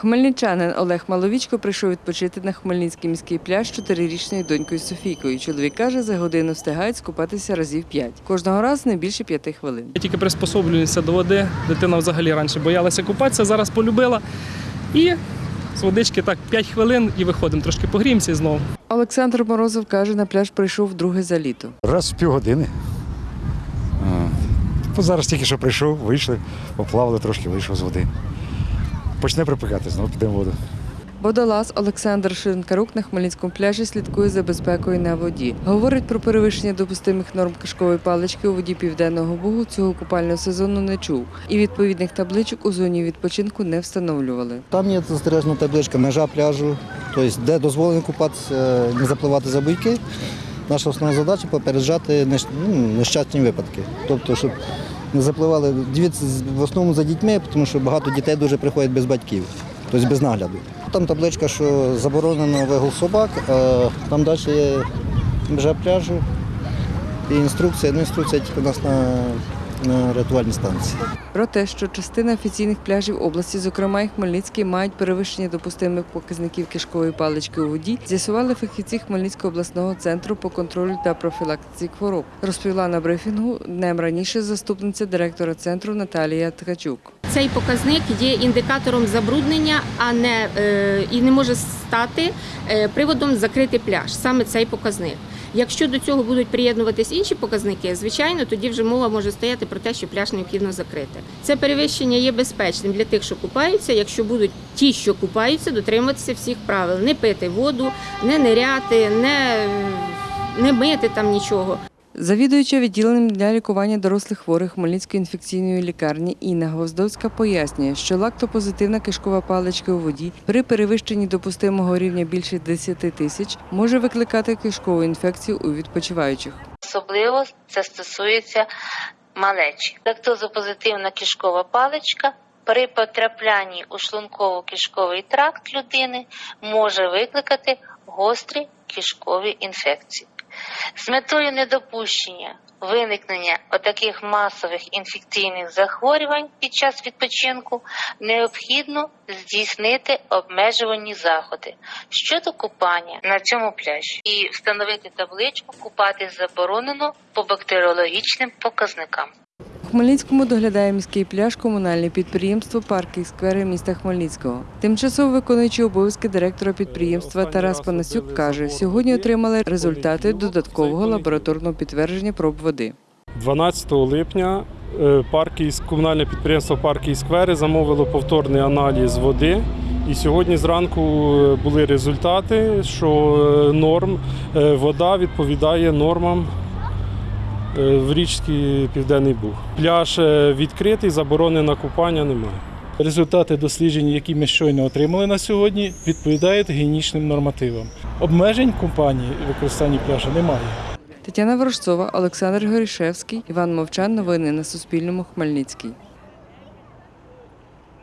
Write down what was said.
Хмельничанин Олег Маловічко прийшов відпочити на Хмельницький міський пляж з чотирирічною донькою Софійкою. Чоловік каже, за годину встигають скупатися разів п'ять. Кожного разу не більше п'яти хвилин. Я тільки приспособлююся до води. Дитина взагалі раніше боялася купатися, зараз полюбила. І з водички так 5 хвилин і виходимо, трошки погріємося і знову. Олександр Морозов каже, на пляж прийшов вдруге за літо. Раз в півгодини. Зараз тільки що прийшов, вийшли, поплавали трошки, вийшов з води. Почне припекати, знову підемо в воду. Водолаз Олександр Шинкарук на Хмельницькому пляжі слідкує за безпекою на воді. Говорить про перевищення допустимих норм кишкової палички у воді Південного Бугу цього купального сезону не чув. І відповідних табличок у зоні відпочинку не встановлювали. Там є застережена табличка межа пляжу, тобто де дозволено купатися, не запливати за буйки. Наша основна задача попереджати ну, нещасні випадки. Тобто, щоб запливали в основному за дітьми, тому що багато дітей дуже приходять без батьків, тобто без нагляду. Там табличка, що заборонено вигул собак, а там далі є межа пляжу і інструкція. Ну, інструкція тільки у нас на, на рятувальній станції. Про те, що частина офіційних пляжів області, зокрема і Хмельницький, мають перевищення допустимих показників кишкової палички у воді, з'ясували фахівці Хмельницького обласного центру по контролю та профілактиці хвороб. Розповіла на брифінгу днем раніше заступниця директора центру Наталія Ткачук. Цей показник є індикатором забруднення, а не е, і не може стати е, приводом закрити пляж. Саме цей показник. Якщо до цього будуть приєднуватись інші показники, звичайно, тоді вже мова може стояти про те, що пляж необхідно закрити. Це перевищення є безпечним для тих, що купаються, якщо будуть ті, що купаються, дотримуватися всіх правил, не пити воду, не ниряти, не, не мити там нічого. Завідуюча відділенням для лікування дорослих хворих Хмельницької інфекційної лікарні Інна Гвоздовська пояснює, що лактопозитивна кишкова паличка у воді при перевищенні допустимого рівня більше 10 тисяч може викликати кишкову інфекцію у відпочиваючих. Особливо це стосується малечі. Лактозопозитивна кишкова паличка при потраплянні у шлунково-кишковий тракт людини може викликати гострі кишкові інфекції. З метою недопущення виникнення отаких масових інфекційних захворювань під час відпочинку необхідно здійснити обмежувальні заходи щодо купання на цьому пляжі і встановити табличку Купати заборонено по бактеріологічним показникам. Хмельницькому доглядає міський пляж комунальне підприємство «Парки і сквери міста Хмельницького. Тимчасово виконуючий обов'язки директора підприємства Тарас Панасюк каже, сьогодні отримали результати додаткового лабораторного підтвердження проб води. 12 липня е, парки комунальне підприємство Парки і сквери замовило повторний аналіз води. І сьогодні зранку е, були результати, що е, норм вода відповідає нормам в річці Південний Буг. Пляж е, відкритий, заборони на купання немає. Результати досліджень, які ми щойно отримали на сьогодні, відповідають гігієнічним нормативам. Обмежень компанії використання пляжу немає. Тетяна Ворожцова, Олександр Горішевський, Іван Мовчан. Новини на Суспільному. Хмельницький.